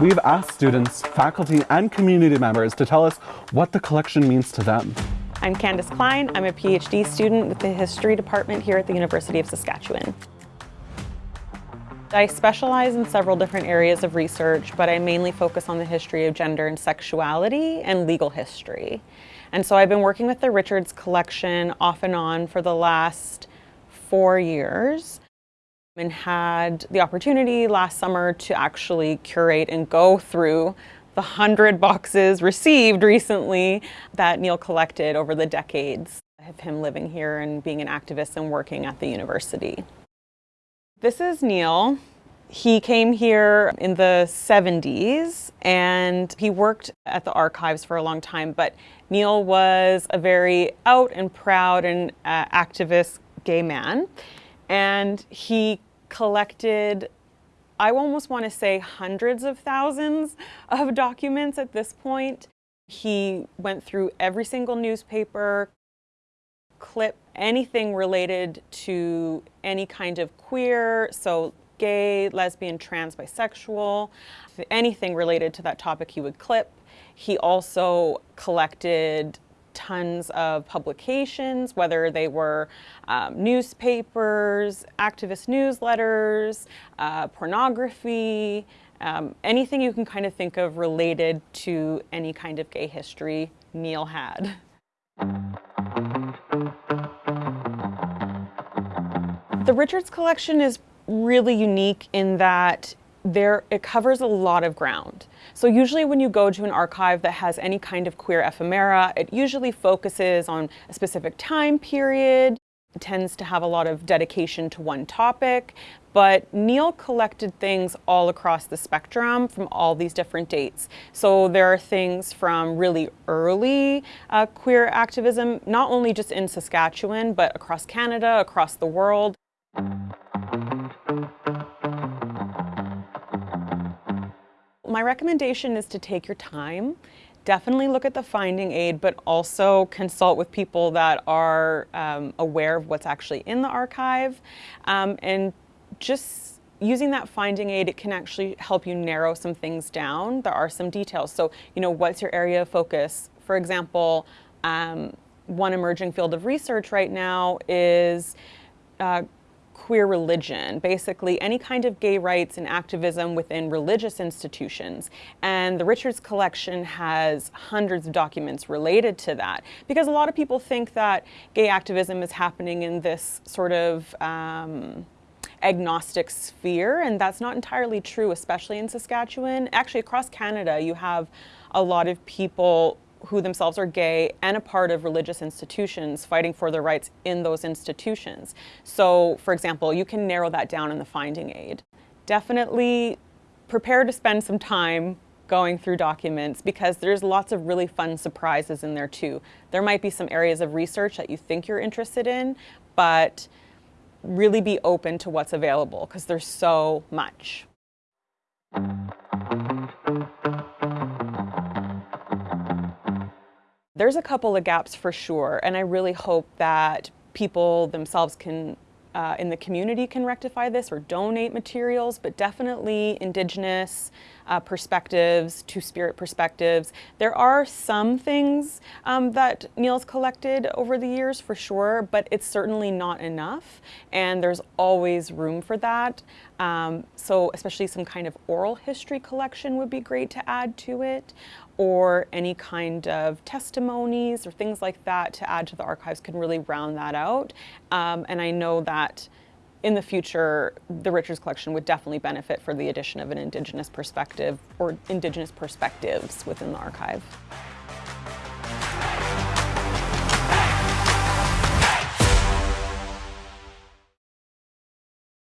We've asked students, faculty, and community members to tell us what the collection means to them. I'm Candace Klein. I'm a PhD student with the History Department here at the University of Saskatchewan. I specialize in several different areas of research, but I mainly focus on the history of gender and sexuality and legal history. And so I've been working with the Richards collection off and on for the last four years and had the opportunity last summer to actually curate and go through the hundred boxes received recently that Neil collected over the decades of him living here and being an activist and working at the university. This is Neil. He came here in the 70s and he worked at the archives for a long time, but Neil was a very out and proud and uh, activist gay man. And he collected, I almost want to say hundreds of thousands of documents at this point. He went through every single newspaper, clip anything related to any kind of queer, so gay, lesbian, trans, bisexual, anything related to that topic he would clip. He also collected tons of publications, whether they were um, newspapers, activist newsletters, uh, pornography, um, anything you can kind of think of related to any kind of gay history Neil had. The Richards collection is really unique in that there it covers a lot of ground. So usually when you go to an archive that has any kind of queer ephemera, it usually focuses on a specific time period, it tends to have a lot of dedication to one topic, but Neil collected things all across the spectrum from all these different dates. So there are things from really early uh, queer activism, not only just in Saskatchewan, but across Canada, across the world. My recommendation is to take your time. Definitely look at the finding aid, but also consult with people that are um, aware of what's actually in the archive. Um, and just using that finding aid, it can actually help you narrow some things down. There are some details. So, you know, what's your area of focus? For example, um, one emerging field of research right now is uh, queer religion, basically any kind of gay rights and activism within religious institutions. And the Richards Collection has hundreds of documents related to that because a lot of people think that gay activism is happening in this sort of um, agnostic sphere, and that's not entirely true, especially in Saskatchewan. Actually, across Canada, you have a lot of people who themselves are gay and a part of religious institutions fighting for their rights in those institutions. So, for example, you can narrow that down in the finding aid. Definitely prepare to spend some time going through documents because there's lots of really fun surprises in there too. There might be some areas of research that you think you're interested in, but really be open to what's available because there's so much. There's a couple of gaps for sure, and I really hope that people themselves can uh, in the community can rectify this or donate materials, but definitely Indigenous uh, perspectives, Two-Spirit perspectives. There are some things um, that Neil's collected over the years for sure, but it's certainly not enough, and there's always room for that. Um, so especially some kind of oral history collection would be great to add to it, or any kind of testimonies or things like that to add to the archives can really round that out. Um, and I know that in the future, the Richards collection would definitely benefit for the addition of an Indigenous perspective or Indigenous perspectives within the archive.